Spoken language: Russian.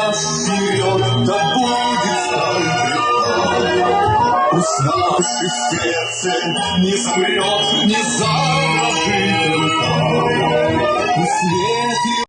нас вперед, да будет сталь Пусть наше сердце не замрет, не заложит рука. Пусть